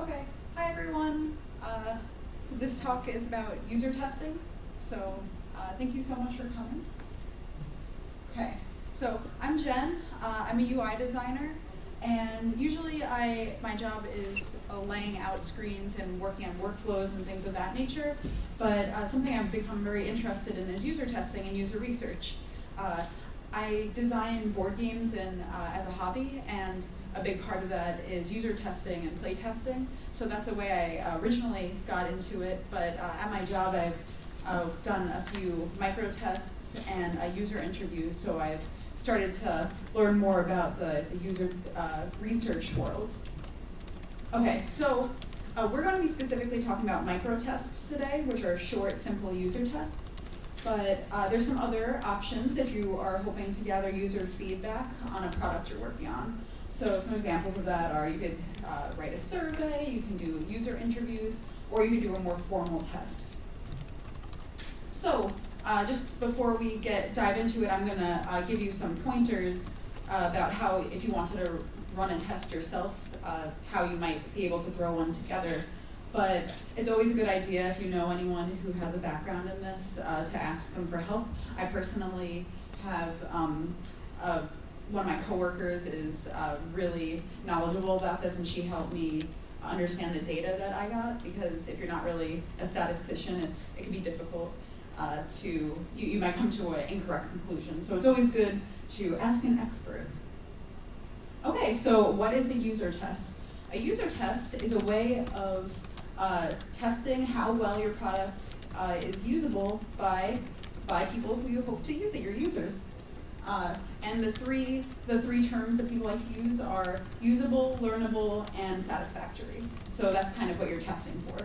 Okay, hi everyone. Uh, so this talk is about user testing. So uh, thank you so much for coming. Okay, so I'm Jen. Uh, I'm a UI designer, and usually I my job is uh, laying out screens and working on workflows and things of that nature. But uh, something I've become very interested in is user testing and user research. Uh, I design board games and as a hobby, and a big part of that is user testing and play testing. So that's a way I originally got into it, but uh, at my job I've uh, done a few micro tests and uh, user interviews, so I've started to learn more about the, the user uh, research world. Okay, so uh, we're going to be specifically talking about micro tests today, which are short, simple user tests. But uh, there's some other options if you are hoping to gather user feedback on a product you're working on. So some examples of that are you could uh, write a survey, you can do user interviews, or you could do a more formal test. So uh, just before we get dive into it, I'm going to uh, give you some pointers about how, if you wanted to run a test yourself, uh, how you might be able to throw one together. But it's always a good idea if you know anyone who has a background in this uh, to ask them for help. I personally have um, a one of my coworkers is uh, really knowledgeable about this, and she helped me understand the data that I got. Because if you're not really a statistician, it's it can be difficult uh, to you, you might come to an incorrect conclusion. So it's always good to ask an expert. Okay, so what is a user test? A user test is a way of uh, testing how well your product uh, is usable by by people who you hope to use it, your users. Uh, and the three, the three terms that people like to use are usable, learnable, and satisfactory. So that's kind of what you're testing for.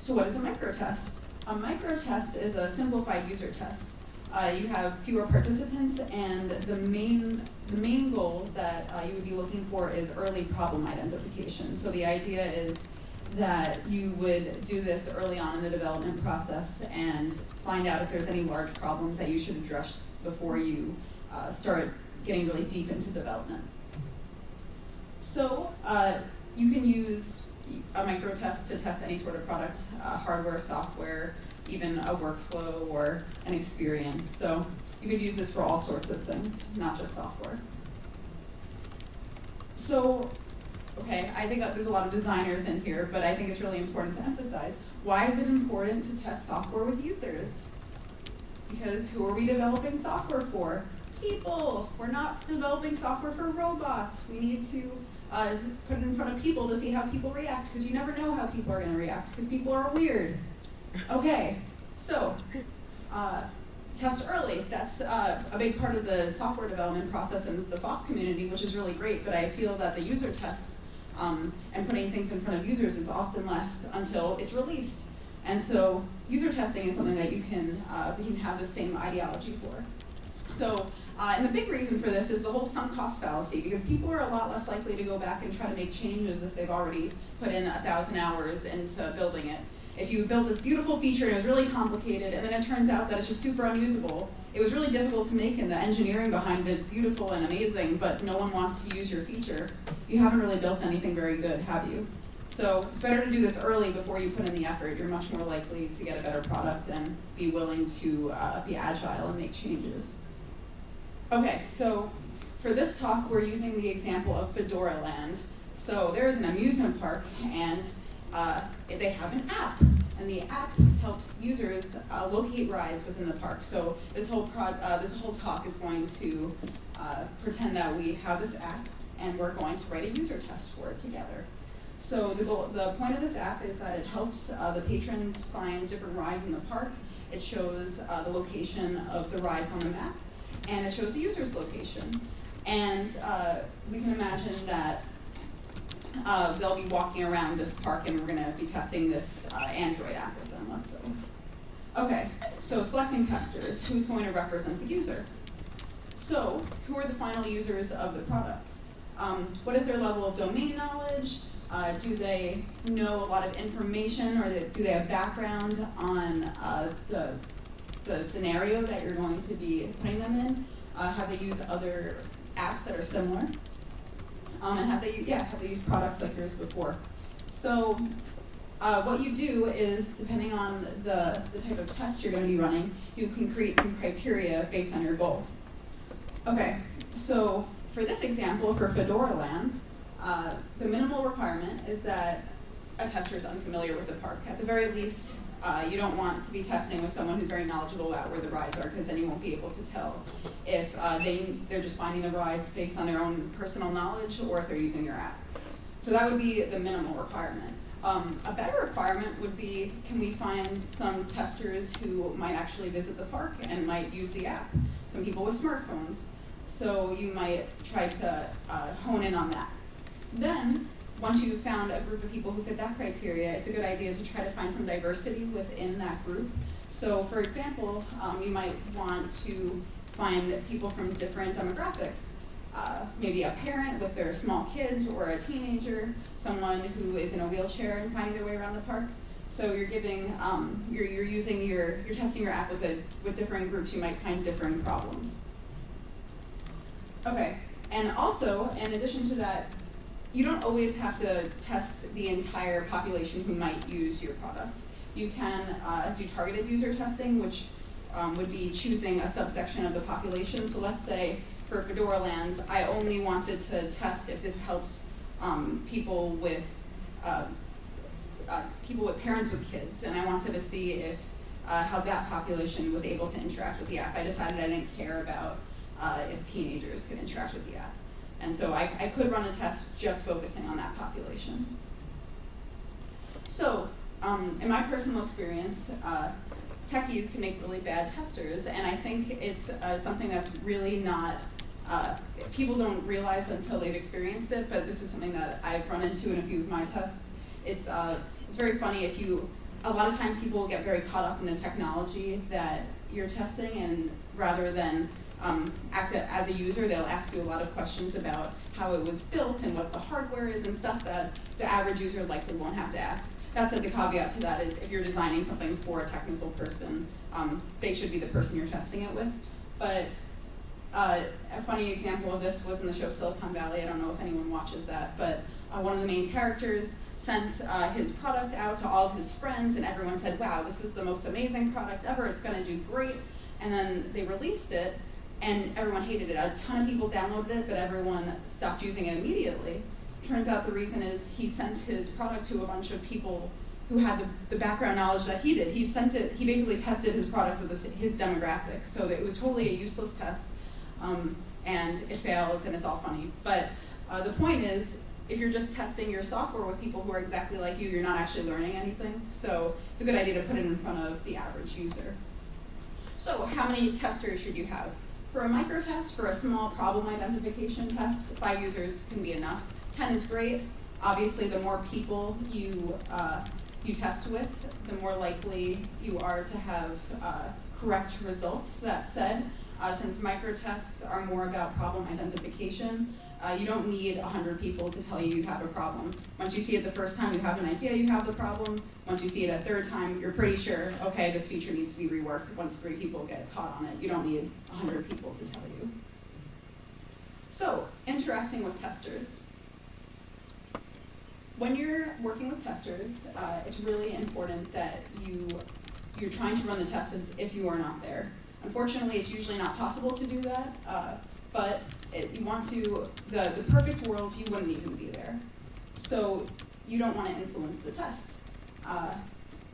So what is a microtest? A microtest is a simplified user test. Uh, you have fewer participants, and the main, the main goal that uh, you would be looking for is early problem identification. So the idea is that you would do this early on in the development process and find out if there's any large problems that you should address before you uh, start getting really deep into development. So uh, you can use a micro test to test any sort of product, uh, hardware, software, even a workflow or an experience. So you could use this for all sorts of things, not just software. So Okay, I think there's a lot of designers in here, but I think it's really important to emphasize. Why is it important to test software with users? Because who are we developing software for? People. We're not developing software for robots. We need to uh, put it in front of people to see how people react, because you never know how people are going to react, because people are weird. Okay, so uh, test early. That's uh, a big part of the software development process in the FOSS community, which is really great, but I feel that the user tests um, and putting things in front of users is often left until it's released. And so user testing is something that you can, uh, we can have the same ideology for. So, uh, and the big reason for this is the whole sunk cost fallacy, because people are a lot less likely to go back and try to make changes if they've already put in a thousand hours into building it if you build this beautiful feature and it was really complicated and then it turns out that it's just super unusable, it was really difficult to make and the engineering behind it is beautiful and amazing, but no one wants to use your feature, you haven't really built anything very good, have you? So it's better to do this early before you put in the effort. You're much more likely to get a better product and be willing to uh, be agile and make changes. Okay, so for this talk, we're using the example of Fedora Land. So there is an amusement park, and uh, they have an app, and the app helps users uh, locate rides within the park. So this whole uh, this whole talk is going to uh, pretend that we have this app, and we're going to write a user test for it together. So the goal, the point of this app is that it helps uh, the patrons find different rides in the park. It shows uh, the location of the rides on the map, and it shows the user's location. And we can imagine that uh, they'll be walking around this park and we're going to be testing this uh, Android app with them, let's say. Okay, so selecting testers, who's going to represent the user? So, who are the final users of the product? Um, what is their level of domain knowledge? Uh, do they know a lot of information or do they have background on uh, the, the scenario that you're going to be putting them in? Uh, have they used other apps that are similar? Um, and have they, yeah, have they used products like yours before? So uh, what you do is, depending on the, the type of test you're going to be running, you can create some criteria based on your goal. Okay, so for this example, for Fedora Land, uh, the minimal requirement is that a tester is unfamiliar with the park. At the very least, uh, you don't want to be testing with someone who's very knowledgeable about where the rides are because then you won't be able to tell if uh, they, they're just finding the rides based on their own personal knowledge or if they're using your app. So that would be the minimal requirement. Um, a better requirement would be, can we find some testers who might actually visit the park and might use the app? Some people with smartphones. So you might try to uh, hone in on that. Then, once you've found a group of people who fit that criteria, it's a good idea to try to find some diversity within that group. So for example, um, you might want to find people from different demographics. Uh, maybe a parent with their small kids or a teenager, someone who is in a wheelchair and finding their way around the park. So you're giving, um, you're, you're using your, you're testing your app with, a, with different groups, you might find different problems. Okay, and also, in addition to that, you don't always have to test the entire population who might use your product. You can uh, do targeted user testing, which um, would be choosing a subsection of the population. So let's say for Fedora Land, I only wanted to test if this helps um, people with uh, uh, people with parents with kids, and I wanted to see if uh, how that population was able to interact with the app. I decided I didn't care about uh, if teenagers could interact with the app. And so I, I could run a test just focusing on that population. So, um, in my personal experience, uh, techies can make really bad testers, and I think it's uh, something that's really not, uh, people don't realize until they've experienced it, but this is something that I've run into in a few of my tests. It's, uh, it's very funny if you, a lot of times people get very caught up in the technology that you're testing, and rather than um, act as a user, they'll ask you a lot of questions about how it was built and what the hardware is and stuff that the average user likely won't have to ask. That said, the caveat to that is if you're designing something for a technical person, um, they should be the person you're testing it with. But uh, a funny example of this was in the show Silicon Valley. I don't know if anyone watches that, but uh, one of the main characters sent uh, his product out to all of his friends, and everyone said, wow, this is the most amazing product ever, it's gonna do great. And then they released it, and everyone hated it. A ton of people downloaded it, but everyone stopped using it immediately. Turns out the reason is he sent his product to a bunch of people who had the, the background knowledge that he did. He sent it, he basically tested his product with his, his demographic, so it was totally a useless test, um, and it fails, and it's all funny. But uh, the point is, if you're just testing your software with people who are exactly like you, you're not actually learning anything. So it's a good idea to put it in front of the average user. So how many testers should you have? For a micro test, for a small problem identification test, five users can be enough. 10 is great. Obviously, the more people you, uh, you test with, the more likely you are to have uh, correct results. That said, uh, since microtests are more about problem identification, uh, you don't need 100 people to tell you you have a problem. Once you see it the first time, you have an idea you have the problem. Once you see it a third time, you're pretty sure, okay, this feature needs to be reworked. Once three people get caught on it, you don't need 100 people to tell you. So, interacting with testers. When you're working with testers, uh, it's really important that you, you're trying to run the tests as if you are not there. Unfortunately, it's usually not possible to do that. Uh, but it, you want to, the, the perfect world, you wouldn't even be there. So you don't want to influence the test. Uh,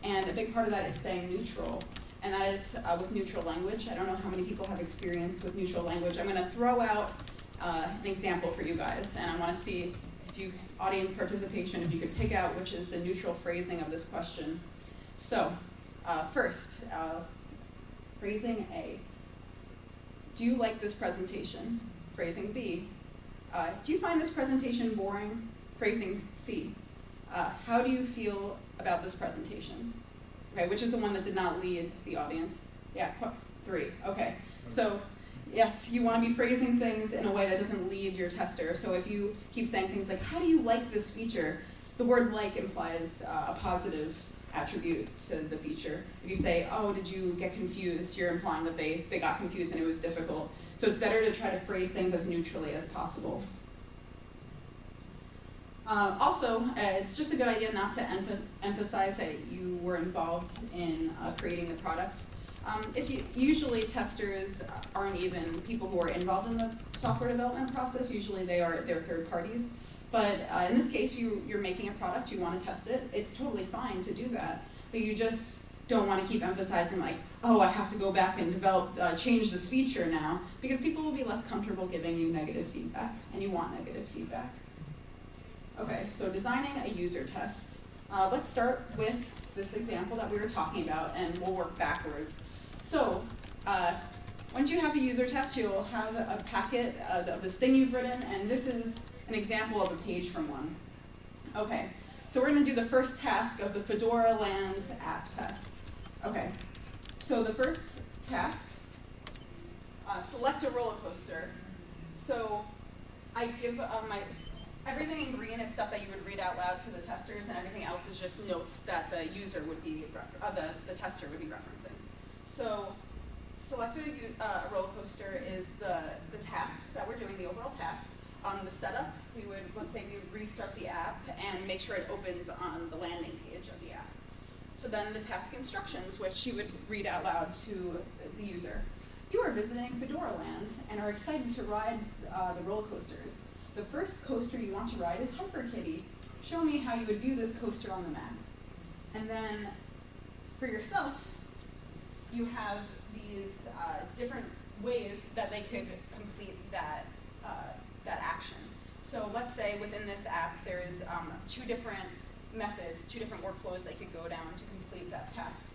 and a big part of that is staying neutral. And that is uh, with neutral language. I don't know how many people have experience with neutral language. I'm going to throw out uh, an example for you guys, and I want to see if you, audience participation, if you could pick out which is the neutral phrasing of this question. So, uh, first, uh, phrasing A. Do you like this presentation? Phrasing B. Uh, do you find this presentation boring? Phrasing C. Uh, how do you feel about this presentation? Okay, which is the one that did not lead the audience? Yeah, three, okay. So, yes, you want to be phrasing things in a way that doesn't lead your tester. So if you keep saying things like, how do you like this feature? The word like implies uh, a positive attribute to the feature. If you say, oh, did you get confused, you're implying that they, they got confused and it was difficult. So it's better to try to phrase things as neutrally as possible. Uh, also, uh, it's just a good idea not to emph- emphasize that you were involved in uh, creating the product. Um, if you, usually testers aren't even people who are involved in the software development process. Usually they are they're third parties. But uh, in this case, you you're making a product, you want to test it. It's totally fine to do that, but you just don't want to keep emphasizing like, oh, I have to go back and develop, uh, change this feature now, because people will be less comfortable giving you negative feedback, and you want negative feedback. Okay, so designing a user test. Uh, let's start with this example that we were talking about, and we'll work backwards. So, uh, once you have a user test, you'll have a packet of this thing you've written, and this is an example of a page from one. Okay, so we're going to do the first task of the Fedora Lands app test. Okay, so the first task, uh, select a roller coaster. So I give uh, my, everything in green is stuff that you would read out loud to the testers, and everything else is just notes that the user would be, uh, the, the tester would be referencing. So select a, uh, roller coaster is the, the task that we're doing, the overall task. On the setup, we would, let's say we would restart the app and make sure it opens on the landing page of the app. So then the task instructions, which you would read out loud to the user. You are visiting Fedora Land and are excited to ride uh, the roller coasters. The first coaster you want to ride is Hyper Kitty. Show me how you would view this coaster on the map. And then for yourself, you have these uh, different ways that they could complete that, uh, that action. So let's say within this app there is um, two different methods, two different workflows they could go down to complete that task.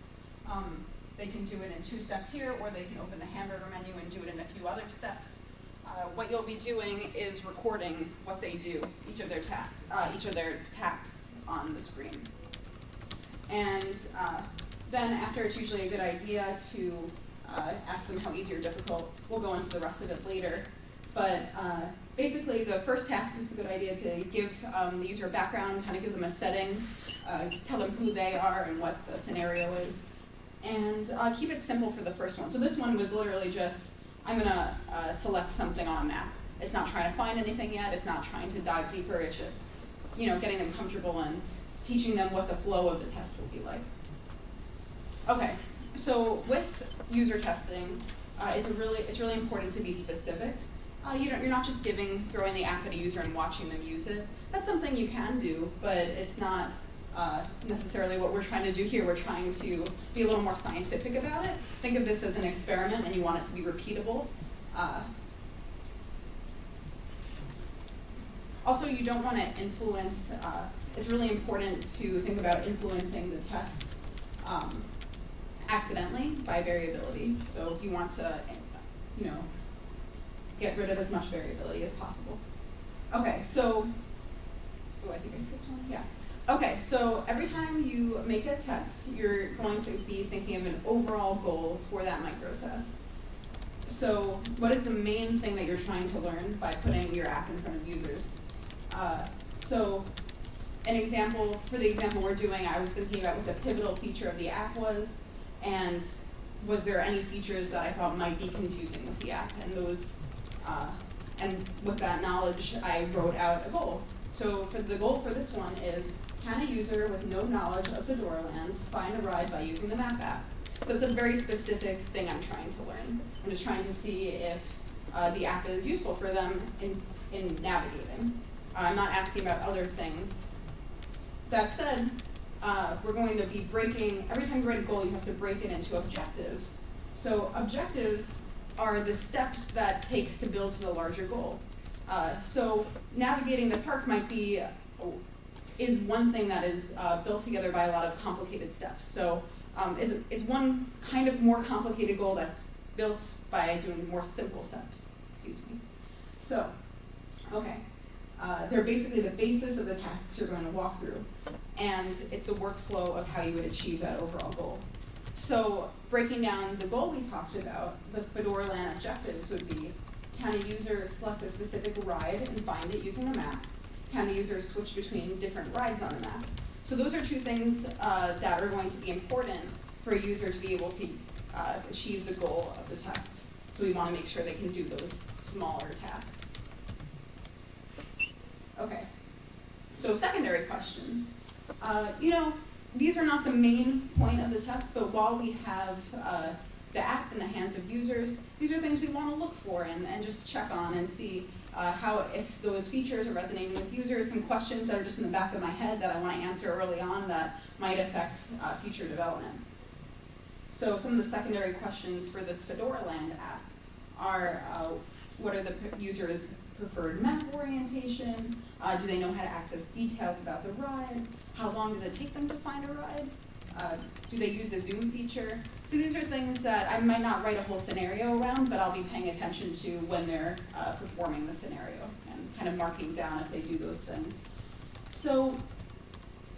Um, they can do it in two steps here, or they can open the hamburger menu and do it in a few other steps. Uh, what you'll be doing is recording what they do, each of their tasks, uh, each of their taps on the screen. And uh, then after it's usually a good idea to uh, ask them how easy or difficult. We'll go into the rest of it later. But uh, basically, the first task is a good idea to give um, the user a background, kind of give them a setting, uh, tell them who they are and what the scenario is, and uh, keep it simple for the first one. So this one was literally just, I'm going to uh, select something on a map. It's not trying to find anything yet. It's not trying to dive deeper. It's just, you know, getting them comfortable and teaching them what the flow of the test will be like. Okay, so with user testing, uh, it's really it's really important to be specific. Uh, you you're not just giving throwing the app at a user and watching them use it. That's something you can do, but it's not uh, necessarily what we're trying to do here. We're trying to be a little more scientific about it. Think of this as an experiment, and you want it to be repeatable. Uh, also, you don't want to influence. Uh, it's really important to think about influencing the tests. Um, accidentally by variability. So you want to, you know, get rid of as much variability as possible. Okay, so, oh, I think I skipped one, yeah. Okay, so every time you make a test, you're going to be thinking of an overall goal for that micro test. So what is the main thing that you're trying to learn by putting your app in front of users? Uh, so an example, for the example we're doing, I was thinking about what the pivotal feature of the app was, and was there any features that I thought might be confusing with the app? And those, uh, and with that knowledge, I wrote out a goal. So for the goal for this one is, can a user with no knowledge of Fedora Land find a ride by using the map app? So it's a very specific thing I'm trying to learn. I'm just trying to see if uh, the app is useful for them in, in navigating. Uh, I'm not asking about other things. That said, uh, we're going to be breaking, every time you write a goal, you have to break it into objectives. So objectives are the steps that takes to build to the larger goal. Uh, so navigating the park might be, is one thing that is uh, built together by a lot of complicated steps. So um, it's, it's one kind of more complicated goal that's built by doing more simple steps, excuse me. So, okay. Uh, they're basically the basis of the tasks you're going to walk through, and it's the workflow of how you would achieve that overall goal. So breaking down the goal we talked about, the Fedora Land objectives would be, can a user select a specific ride and find it using a map? Can the user switch between different rides on the map? So those are two things uh, that are going to be important for a user to be able to uh, achieve the goal of the test. So we want to make sure they can do those smaller tasks. Okay. So secondary questions. Uh, you know, these are not the main point of the test, but while we have uh, the app in the hands of users, these are things we want to look for and, and just check on and see uh, how if those features are resonating with users, some questions that are just in the back of my head that I want to answer early on that might affect uh, future development. So some of the secondary questions for this Fedoraland app are uh, what are the users' preferred map orientation? Uh, do they know how to access details about the ride? How long does it take them to find a ride? Uh, do they use the zoom feature? So these are things that I might not write a whole scenario around, but I'll be paying attention to when they're uh, performing the scenario and kind of marking down if they do those things. So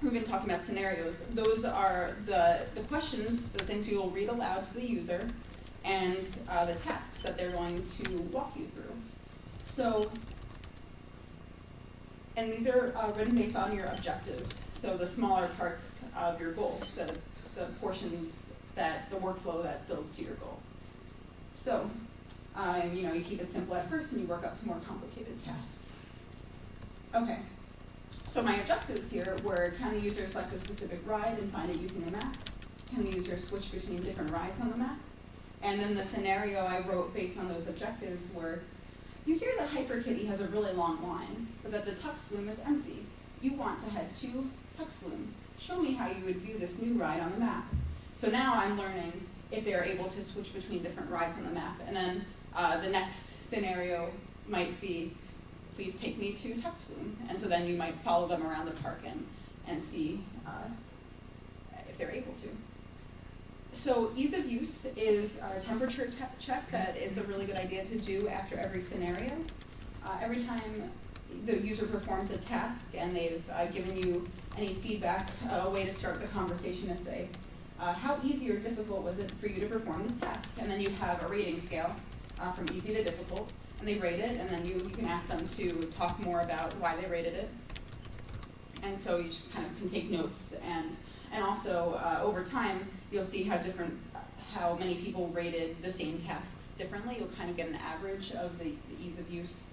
we've been talking about scenarios. Those are the, the questions, the things you will read aloud to the user, and uh, the tasks that they're going to walk you through. So, and these are uh, written based on your objectives. So the smaller parts of your goal, the, the portions that, the workflow that builds to your goal. So, uh, you know, you keep it simple at first and you work up to more complicated tasks. Okay, so my objectives here were can the user select a specific ride and find it using the map? Can the user switch between different rides on the map? And then the scenario I wrote based on those objectives were, you hear that Hyperkitty has a really long line, but that the Tux Flume is empty. You want to head to Tux Flume. Show me how you would view this new ride on the map. So now I'm learning if they're able to switch between different rides on the map. And then uh, the next scenario might be, please take me to Tux Flume. And so then you might follow them around the park and, and see uh, if they're able to. So ease of use is a temperature check that it's a really good idea to do after every scenario. Uh, every time the user performs a task and they've uh, given you any feedback, a way to start the conversation is say, uh, how easy or difficult was it for you to perform this task? And then you have a rating scale uh, from easy to difficult, and they rate it, and then you, you can ask them to talk more about why they rated it. And so you just kind of can take notes, and, and also uh, over time, you'll see how different, how many people rated the same tasks differently. You'll kind of get an average of the, the ease of use.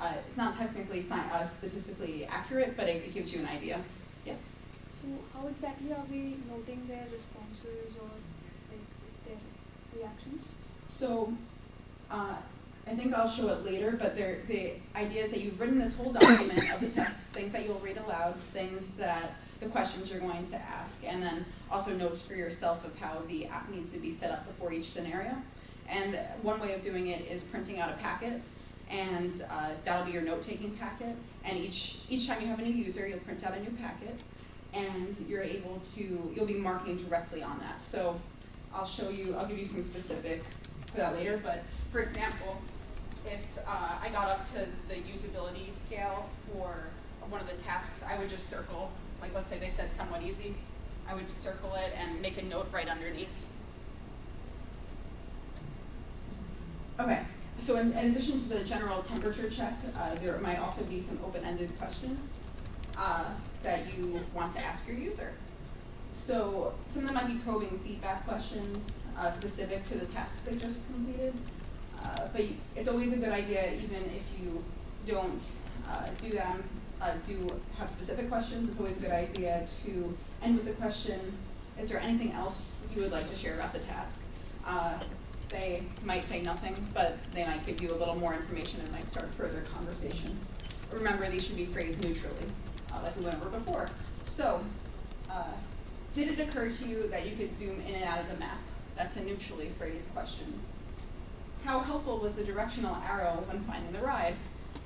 Uh, it's not technically uh, statistically accurate, but it, it, gives you an idea. Yes? So how exactly are we noting their responses or like, their reactions? So uh, I think I'll show it later, but the idea is that you've written this whole document of the tests, things that you'll read aloud, things that the questions you're going to ask, and then also notes for yourself of how the app needs to be set up before each scenario. And one way of doing it is printing out a packet and uh, that'll be your note-taking packet. And each, each time you have a new user, you'll print out a new packet, and you're able to, you'll be marking directly on that. So I'll show you, I'll give you some specifics for that later, but for example, if uh, I got up to the usability scale for one of the tasks, I would just circle, like let's say they said somewhat easy, I would circle it and make a note right underneath. Okay, so in, in, addition to the general temperature check, uh, there might also be some open-ended questions uh, that you want to ask your user. So some of them might be probing feedback questions uh, specific to the tasks they just completed. Uh, but it's always a good idea, even if you don't uh, do them, uh, do have specific questions, it's always a good idea to end with the question, is there anything else you would like to share about the task? they might say nothing, but they might give you a little more information and might start further conversation. Remember, these should be phrased neutrally, uh, like we went over before. So, uh, did it occur to you that you could zoom in and out of the map? That's a neutrally phrased question. How helpful was the directional arrow when finding the ride?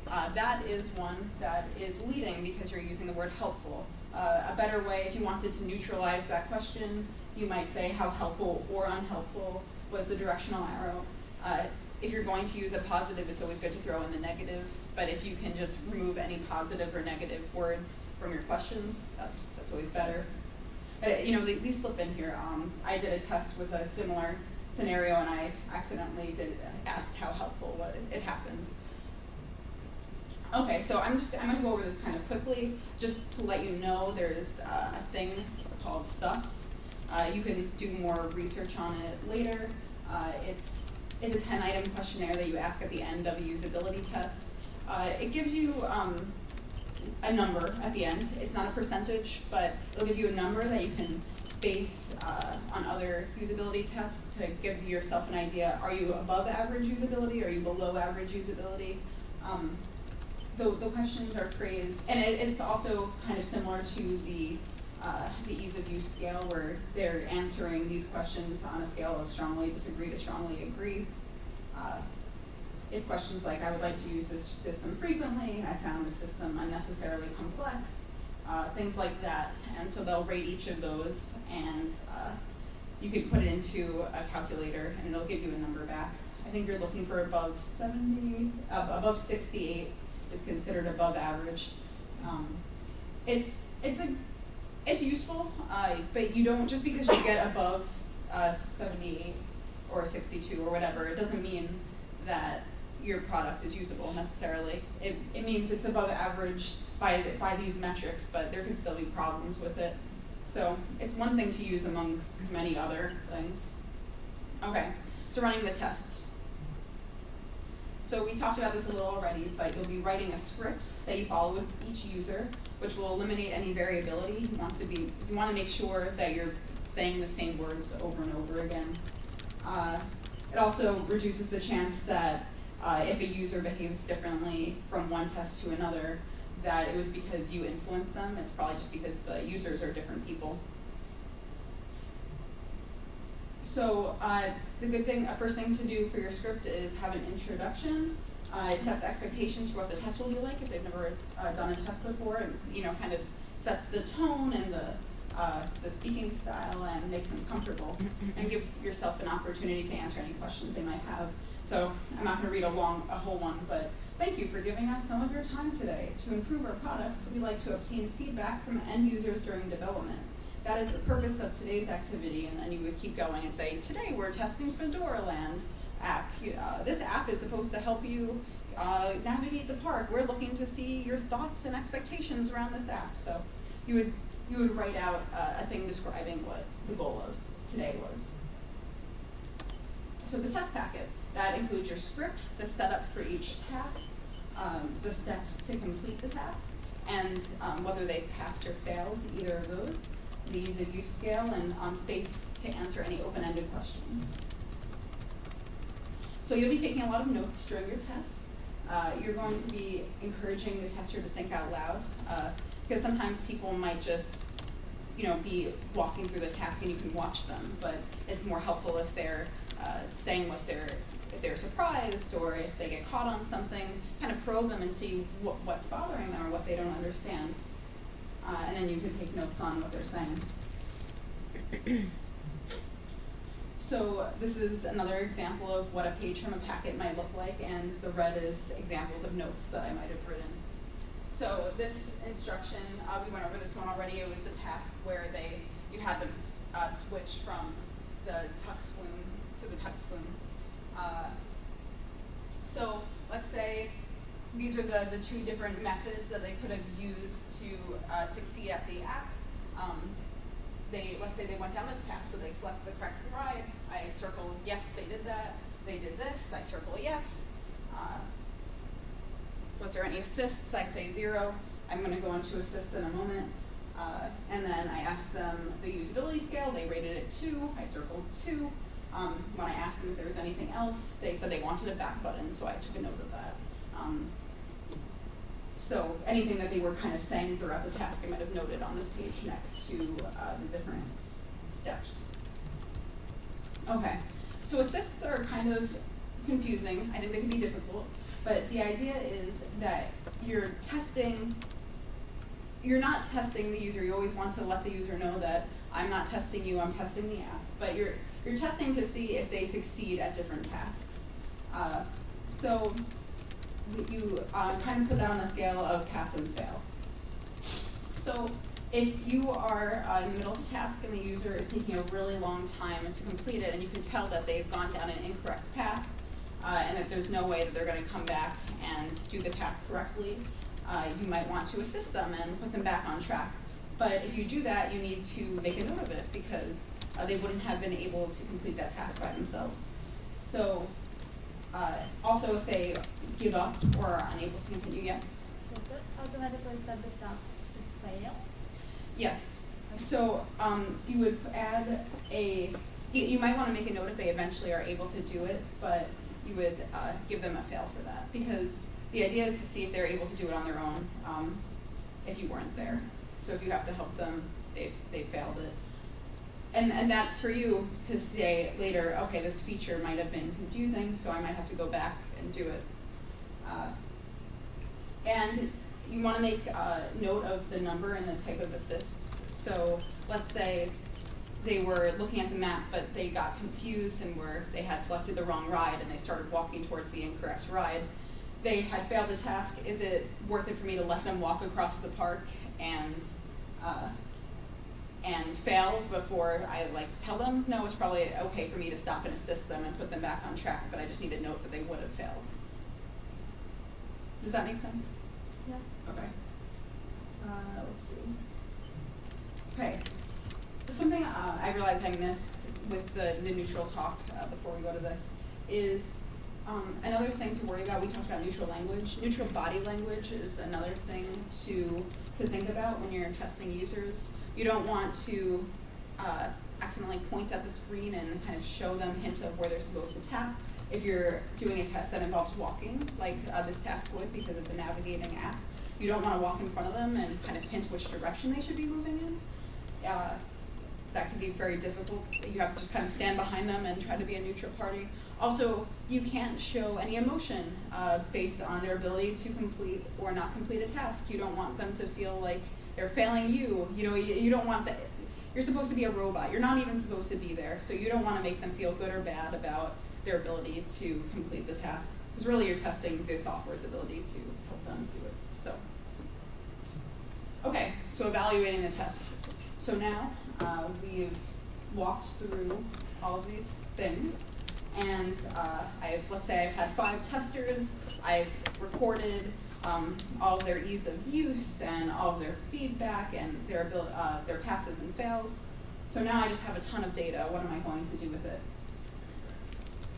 Uh, that is one that is leading because you're using the word helpful. Uh, a better way, if you wanted to neutralize that question, you might say how helpful or unhelpful was the directional arrow. Uh, if you're going to use a positive, it's always good to throw in the negative, but if you can just remove any positive or negative words from your questions, that's, that's always better. You know, these slip in here. Um, I did a test with a similar scenario and I accidentally did asked how helpful what it happens. Okay, so I'm just, I'm gonna go over this kind of quickly, just to let you know there's uh, a thing called SUS, uh, you can do more research on it later. Uh, it's, it's a 10 item questionnaire that you ask at the end of a usability test. Uh, it gives you um, a, a number at the end. It's not a percentage, but it'll give you a number that you can base uh, on other usability tests to give yourself an idea. Are you above average usability? Are you below average usability? Um, the, the questions are phrased, and it, it's also kind of similar to the uh, the ease of use scale, where they're answering these questions on a scale of strongly disagree to strongly agree. Uh, it's questions like, I would like to use this system frequently, I found the system unnecessarily complex, uh, things like that. And so they'll rate each of those, and uh, you can put it into a calculator, and it'll give you a number back. I think you're looking for above 70, uh, above 68 is considered above average. Um, it's it's a it's useful, uh, but you don't just because you get above uh, 78 or 62 or whatever, it doesn't mean that your product is usable necessarily. It, it means it's above average by, by these metrics, but there can still be problems with it. So it's one thing to use amongst many other things. Okay, so running the test. So we talked about this a little already, but you'll be writing a script that you follow with each user, which will eliminate any variability. You want to be, you want to make sure that you're saying the same words over and over again. Uh, it also reduces the chance that uh, if a user behaves differently from one test to another, that it was because you influenced them. It's probably just because the users are different people. So uh, the good thing, uh, first thing to do for your script is have an introduction. Uh, it sets expectations for what the test will be like if they've never uh, done a test before, and you know, kind of sets the tone and the uh, the speaking style and makes them comfortable, and gives yourself an opportunity to answer any questions they might have. So I'm not going to read a long, a whole one, but thank you for giving us some of your time today. To improve our products, we like to obtain feedback from end users during development. That is the purpose of today's activity, and then you would keep going and say, today we're testing Fedoraland app. Uh, this app is supposed to help you uh, navigate the park. We're looking to see your thoughts and expectations around this app. So you would you would write out uh, a thing describing what the goal of today was. So the test packet. That includes your script, the setup for each task, um, the steps to complete the task, and um, whether they've passed or failed either of those, the ease of use scale, and um, space to answer any open-ended questions. So you'll be taking a lot of notes during your test. Uh, you're going to be encouraging the tester to think out loud, uh, because sometimes people might just you know, be walking through the task and you can watch them, but it's more helpful if they're uh, saying what they're if they're surprised or if they get caught on something, kind of probe them and see what, what's bothering them or what they don't understand. Uh, and then you can take notes on what they're saying. so this is another example of what a page from a packet might look like, and the red is examples of notes that I might have written. So this instruction, uh, we went over this one already. It was a task where they you had them uh, switch from the tux flume to the tux flume. Uh, so let's say these are the, the two different methods that they could have used to uh, succeed at the app. Um, they, let's say they went down this path, so they selected the correct ride. I circled yes, they did that. They did this, I circle yes. Uh, was there any assists? I say zero. I'm going to go into assists in a moment. Uh, and then I asked them the usability scale. They rated it two. I circled two. Um, when I asked them if there was anything else, they said they wanted a back button, so I took a note of that. Um, so anything that they were kind of saying throughout the task, I might have noted on this page next to uh, the different steps. Okay, so assists are kind of confusing. I think they can be difficult, but the idea is that you're testing, you're not testing the user. You always want to let the user know that I'm not testing you, I'm testing the app. But you're you're testing to see if they succeed at different tasks. Uh, so you uh, kind of put that on a scale of pass and fail. So if you are uh, in the middle of a task and the user is taking a really long time to complete it and you can tell that they've gone down an incorrect path uh, and that there's no way that they're going to come back and do the task correctly, uh, you might want to assist them and put them back on track. But if you do that, you need to make a note of it because uh, they wouldn't have been able to complete that task by themselves. So uh, also if they give up or are unable to continue, yes? automatically set the task to fail? Yes. So um, you would add a, you, you might want to make a note if they eventually are able to do it, but you would uh, give them a fail for that because the idea is to see if they're able to do it on their own um, if you weren't there. So if you have to help them, they they failed it. And, and that's for you to say later, okay, this feature might have been confusing, so I might have to go back and do it. Uh, and you want to make a note of the number and the type of assists. So let's say they were looking at the map, but they got confused and were they had selected the wrong ride and they started walking towards the incorrect ride. They had failed the task. Is it worth it for me to let them walk across the park and uh, and fail before I like tell them? No, it's probably okay for me to stop and assist them and put them back on track. But I just need to note that they would have failed. Does that make sense? Yeah. Okay. Uh, let's see. Okay. Something uh, I realized I missed with the, the neutral talk uh, before we go to this is um, another thing to worry about. We talked about neutral language. Neutral body language is another thing to to think about when you're testing users. You don't want to uh, accidentally point at the screen and kind of show them hints of where they're supposed to tap. If you're doing a test that involves walking, like uh, this task would because it's a navigating app, you don't want to walk in front of them and kind of hint which direction they should be moving in. Uh, that can be very difficult. You have to just kind of stand behind them and try to be a neutral party. Also, you can't show any emotion uh, based on their ability to complete or not complete a task. You don't want them to feel like they're failing you. You know, you, you don't want that. You're supposed to be a robot. You're not even supposed to be there. So you don't want to make them feel good or bad about their ability to complete the task. Because really, you're testing the software's ability to help them do it. So, okay. So evaluating the test. So now uh, we've walked through all of these things and uh, I've, let's say I've had five testers, I've recorded um, all their ease of use and all their feedback and their, uh, their passes and fails. So now I just have a ton of data, what am I going to do with it?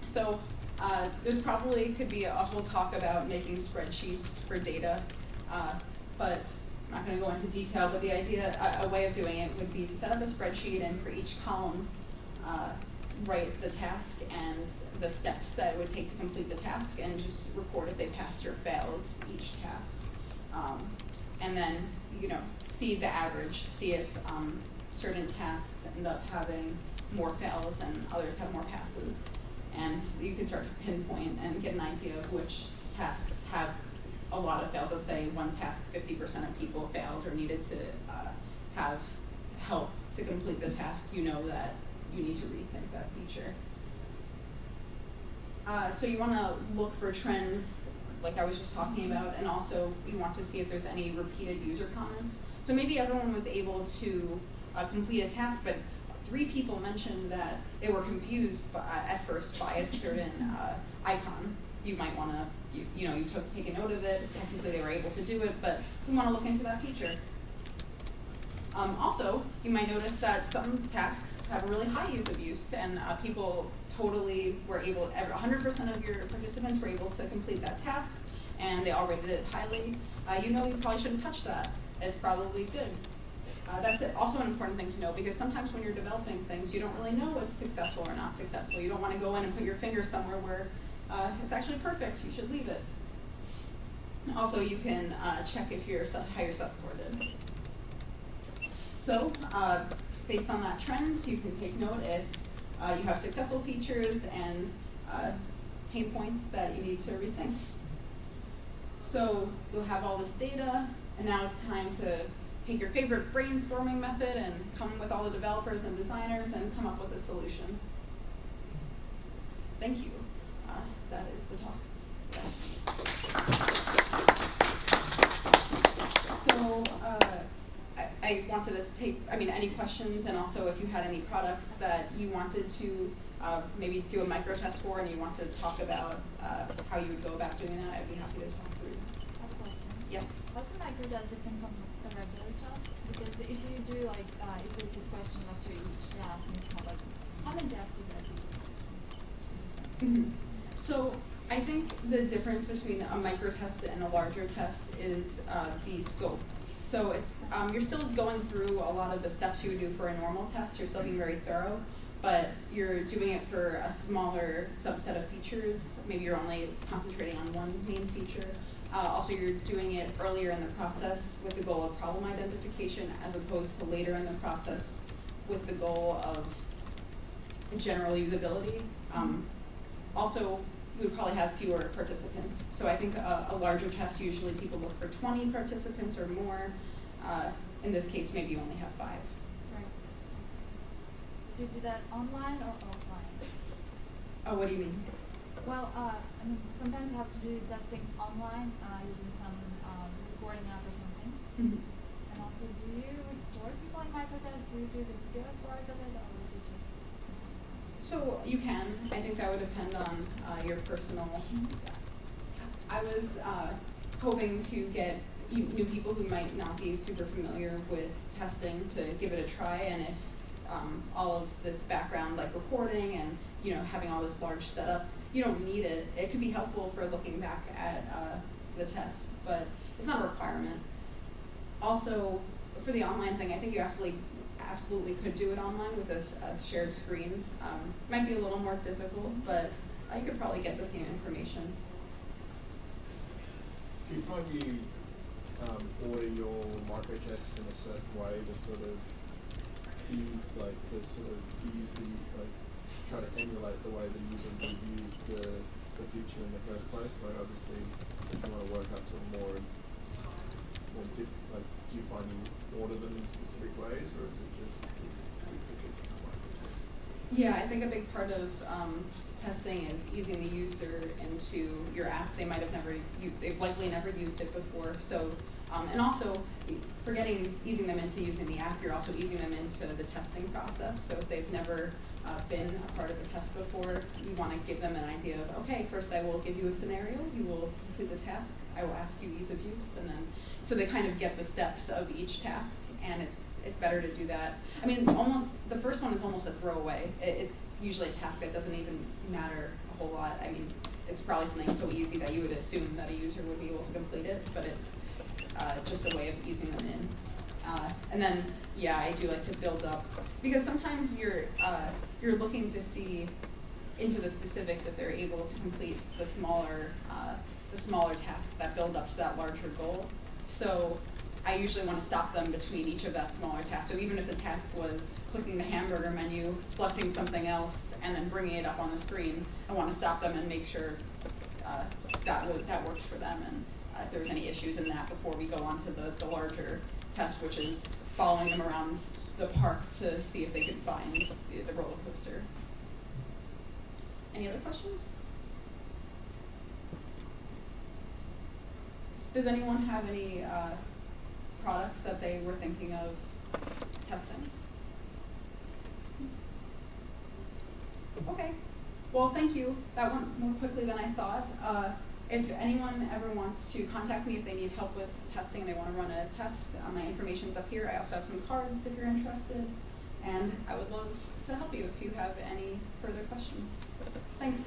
So uh, there's probably could be a whole talk about making spreadsheets for data, uh, but I'm not going to go into detail, but the idea, a, a, way of doing it would be to set up a spreadsheet and for each column, uh, write the task and the steps that it would take to complete the task and just report if they passed or failed each task. Um, and then, you know, see the average, see if um, certain tasks end up having more fails and others have more passes. And you can start to pinpoint and get an idea of which tasks have a lot of fails. Let's say one task, 50% of people failed or needed to uh, have help to complete the task. You know that you need to rethink that feature. Uh, so you want to look for trends, like I was just talking about, and also you want to see if there's any repeated user comments. So maybe everyone was able to uh, complete a task, but three people mentioned that they were confused by, at first by a certain uh, icon. You might want to, you, you know, you took take a note of it. Technically, they were able to do it, but we want to look into that feature. Um, also, you might notice that some tasks have really high use of use, and uh, people totally were able, 100% of your participants were able to complete that task, and they all rated it highly. Uh, you know you probably shouldn't touch that. It's probably good. Uh, that's also an important thing to know because sometimes when you're developing things, you don't really know what's successful or not successful. You don't want to go in and put your finger somewhere where uh, it's actually perfect. You should leave it. Also, you can uh, check if you're how your score did. So, uh, based on that trend, you can take note if uh, you have successful features and uh, pain points that you need to rethink. So you'll have all this data, and now it's time to take your favorite brainstorming method and come with all the developers and designers and come up with a solution. Thank you. Uh, that is the talk. Yes. So, uh, I wanted to take, I mean, any questions, and also if you had any products that you wanted to uh, maybe do a micro test for, and you wanted to talk about uh, how you would go about doing that, I'd be happy to talk through. A question. Yes. What's the micro test different from the regular test? Because if you do like, uh, if it's just question after each task, and it's not like, how many tasks would that be? Mm -hmm. So I think the difference between a micro test and a larger test is uh, the scope. So it's um, you're still going through a lot of the steps you would do for a normal test. You're still being very thorough, but you're doing it for a smaller subset of features. Maybe you're only concentrating on one main feature. Uh, also, you're doing it earlier in the process with the goal of problem identification, as opposed to later in the process with the goal of general usability. Um, also, you would probably have fewer participants. So I think a, a larger test, usually people look for 20 participants or more. Uh, in this case, maybe you only have five. Right. Do you do that online or offline? Oh, what do you mean? Well, uh, I mean, sometimes you have to do testing online uh, using some um, recording app or something. Mhm. And also, do you record people in microtest? Do you do the video part of it, or is it just something? So you can. I think that would depend on uh, your personal. I was uh, hoping to get new people who might not be super familiar with testing to give it a try, and if um, all of this background, like recording and you know having all this large setup, you don't need it. It could be helpful for looking back at uh, the test, but it's not a requirement. Also, for the online thing, I think you absolutely absolutely could do it online with a shared screen. Um, might be a little more difficult, but you could probably get the same information. Do you find you um, order your micro tests in a certain way to sort of be like to sort of use the like try to emulate the way the user would use the the feature in the first place? Like obviously, if you want to work up to a more more like do you find order them in specific ways, or is it just? Yeah, I think a big part of um, testing is easing the user into your app. They might have never, they've likely never used it before. So, um, and also, forgetting easing them into using the app, you're also easing them into the testing process. So if they've never uh, been a part of a test before, you want to give them an idea of, okay, first I will give you a scenario, you will complete the task, I will ask you ease of use, and then so they kind of get the steps of each task, and it's it's better to do that. I mean, almost the first one is almost a throwaway. It, it's usually a task that doesn't even matter a whole lot. I mean, it's probably something so easy that you would assume that a user would be able to complete it, but it's uh, just a way of easing them in. Uh, and then, yeah, I do like to build up because sometimes you're uh, you're looking to see into the specifics if they're able to complete the smaller uh, the smaller tasks that build up to that larger goal. So I usually want to stop them between each of that smaller task. So even if the task was clicking the hamburger menu, selecting something else, and then bringing it up on the screen, I want to stop them and make sure uh, that that worked for them and uh, if there's any issues in that before we go on to the, the larger test, which is following them around the park to see if they could find the, the roller coaster. Any other questions? Does anyone have any uh, products that they were thinking of testing? Okay. Well, thank you. That went more quickly than I thought. Uh, if anyone ever wants to contact me if they need help with testing, and they want to run a test, uh, my information's up here. I also have some cards if you're interested. And I would love to help you if you have any further questions. Thanks.